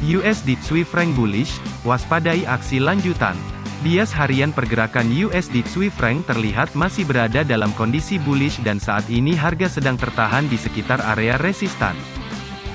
USD Swiss franc bullish, waspadai aksi lanjutan. Bias harian pergerakan USD Swiss franc terlihat masih berada dalam kondisi bullish dan saat ini harga sedang tertahan di sekitar area resistan.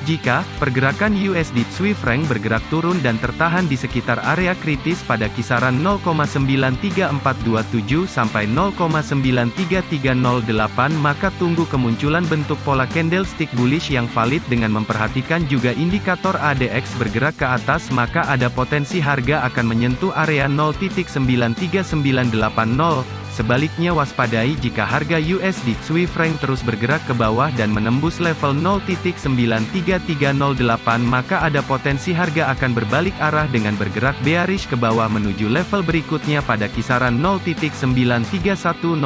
Jika pergerakan USD Swiss franc bergerak turun dan tertahan di sekitar area kritis pada kisaran 0,93427 sampai 0,93308 maka tunggu kemunculan bentuk pola candlestick bullish yang valid dengan memperhatikan juga indikator ADX bergerak ke atas maka ada potensi harga akan menyentuh area 0.93980 Sebaliknya waspadai jika harga USD Swiss franc terus bergerak ke bawah dan menembus level 0.93308 maka ada potensi harga akan berbalik arah dengan bergerak bearish ke bawah menuju level berikutnya pada kisaran 0.93101.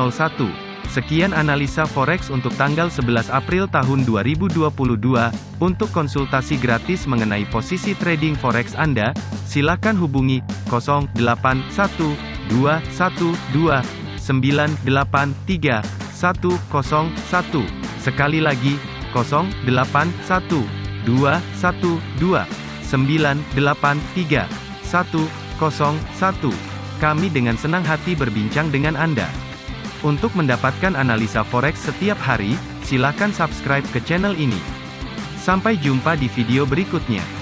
Sekian analisa forex untuk tanggal 11 April tahun 2022. Untuk konsultasi gratis mengenai posisi trading forex Anda, silakan hubungi 081212 983 101. Sekali lagi, 081 212 983 101. Kami dengan senang hati berbincang dengan Anda. Untuk mendapatkan analisa forex setiap hari, silakan subscribe ke channel ini. Sampai jumpa di video berikutnya.